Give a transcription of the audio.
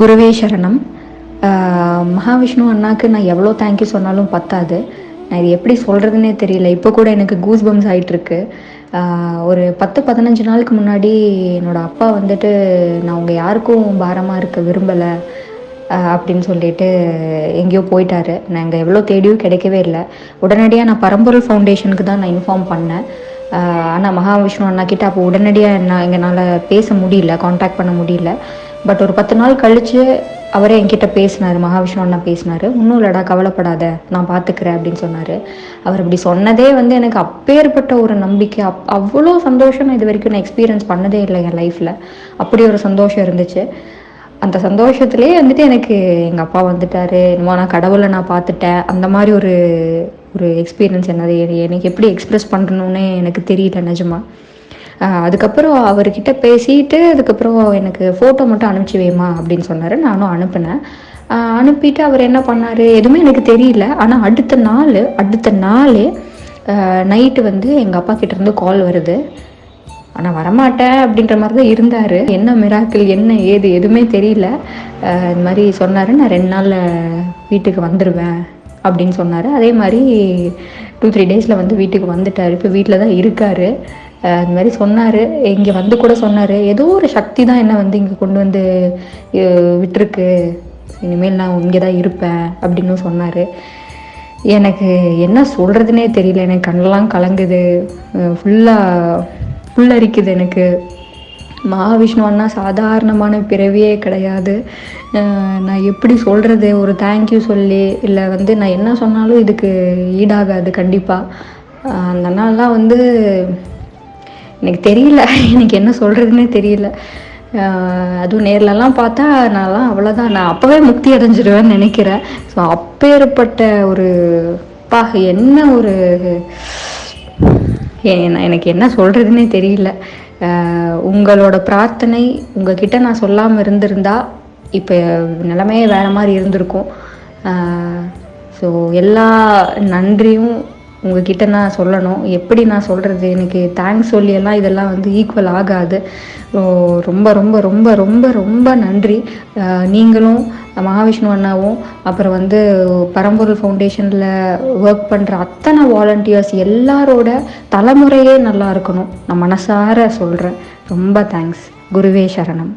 குருவே சரணம். மகாவிஷ்ணு அண்ணாக்கு நான் எவ்வளோ தேங்க்யூ சொன்னாலும் பத்தாது. நான் இது எப்படி சொல்கிறதுனே தெரியல. இப்போ கூட எனக்கு கூஸ் பம்ஸ் ஆகிட்டுருக்கு ஒரு பத்து பதினஞ்சு நாளுக்கு முன்னாடி என்னோடய அப்பா வந்துட்டு நான் உங்கள் யாருக்கும் பாரமாக இருக்க விரும்பலை அப்படின்னு சொல்லிட்டு எங்கேயோ போயிட்டாரு. நாங்கள் எவ்வளோ தேடியும் கிடைக்கவே இல்லை. உடனடியாக நான் பரம்பொருள் ஃபவுண்டேஷனுக்கு தான் நான் இன்ஃபார்ம் பண்ணேன். ஆனால் மகாவிஷ்ணு அண்ணா கிட்ட அப்போ உடனடியாக என்ன எங்களால் பேச முடியல காண்டாக்ட் பண்ண முடியல. பட் ஒரு பத்து நாள் கழித்து அவரே என்கிட்ட பேசினார் மகாவிஷ்ணு அண்ணா பேசினார். ஒன்றும் இல்லடா கவலைப்படாத நான் பார்த்துக்கிறேன் அப்படின்னு சொன்னார். அவர் இப்படி சொன்னதே வந்து எனக்கு அப்பேற்பட்ட ஒரு நம்பிக்கை. அப் அவ்வளோ சந்தோஷம் நான் இது வரைக்கும் நான் எக்ஸ்பீரியன்ஸ் பண்ணதே இல்லை என் லைஃப்பில் அப்படி ஒரு சந்தோஷம் இருந்துச்சு. அந்த சந்தோஷத்துலேயே வந்துட்டு எனக்கு எங்கள் அப்பா வந்துட்டார். என்னமோ நான் கடவுளை நான் பார்த்துட்டேன் அந்த மாதிரி ஒரு ஒரு எக்ஸ்பீரியன்ஸ் என்னது எனக்கு எப்படி எக்ஸ்ப்ரெஸ் பண்ணணும்னு எனக்கு தெரியல நிஜமா. அதுக்கப்புறம் அவர்கிட்ட பேசிட்டு அதுக்கப்புறம் எனக்கு ஃபோட்டோ மட்டும் அனுப்பிச்சி வேமா அப்படின்னு சொன்னார். நானும் அனுப்பினேன். அனுப்பிட்டு அவர் என்ன பண்ணார்? எதுவுமே எனக்கு தெரியல. ஆனால் அடுத்த நாள் அடுத்த நாள் நைட்டு வந்து எங்கள் அப்பா கிட்டேருந்து கால் வருது. ஆனால் வரமாட்டேன் அப்படின்ற மாதிரி தான் இருந்தார். என்ன மிராக்கிள் என்ன ஏது எதுவுமே தெரியல. இந்த மாதிரி சொன்னார். நான் ரெண்டு நாளில் வீட்டுக்கு வந்துடுவேன் அப்படின்னு சொன்னார். அதே மாதிரி டூ த்ரீ டேஸில் வந்து வீட்டுக்கு வந்துட்டார். இப்போ வீட்டில் தான் இருக்கார். இந்த மாதிரி சொன்னார். இங்கே வந்து கூட சொன்னார். ஏதோ ஒரு சக்தி தான் என்ன வந்து இங்கே கொண்டு வந்து விட்டுருக்கு. இனிமேல் நான் இங்கே தான் இருப்பேன் அப்படின்னு சொன்னார். எனக்கு என்ன சொல்கிறதுனே தெரியல. எனக்கு கண்ணெல்லாம் கலங்குது. ஃபுல்லாக புல்லரிக்குது எனக்கு. மகாவிஷ்ணுவன்னா சாதாரணமான பிறவியே கிடையாது. நான் எப்படி சொல்கிறது ஒரு தேங்க்யூ சொல்லி இல்லை வந்து நான் என்ன சொன்னாலும் இதுக்கு ஈடாகாது கண்டிப்பாக அந்த நாள்லாம் வந்து எனக்கு தெரியல. எனக்கு என்ன சொல்கிறதுனே தெரியல. அதுவும் நேர்லலாம் பார்த்தா நான்லாம் அவ்வளோதான் நான் அப்போவே முக்தி அடைஞ்சிடுவேன் நினைக்கிறேன். ஸோ அப்பேற்பட்ட ஒரு பா என்ன ஒரு எனக்கு என்ன சொல்கிறதுனே தெரியல. உங்களோட பிரார்த்தனை உங்ககிட்ட நான் சொல்லாமல் இருந்திருந்தா இப்போ நிலமையே வேறு மாதிரி இருந்திருக்கும். ஸோ எல்லா நன்றியும் உங்ககிட்ட நான் சொல்லணும். எப்படி நான் சொல்கிறது எனக்கு தேங்க்ஸ் சொல்லியெல்லாம் இதெல்லாம் வந்து ஈக்குவல் ஆகாது. ரொம்ப ரொம்ப ரொம்ப ரொம்ப ரொம்ப நன்றி. நீங்களும் மகாவிஷ்ணு அண்ணாவும் அப்புறம் வந்து பரம்பொருள் ஃபவுண்டேஷனில் ஒர்க் பண்ணுற அத்தனை வாலண்டியர்ஸ் எல்லாரோட தலைமுறையே நல்லா இருக்கணும். நான் மனசார சொல்கிறேன் ரொம்ப தேங்க்ஸ் குருவே சரணம்.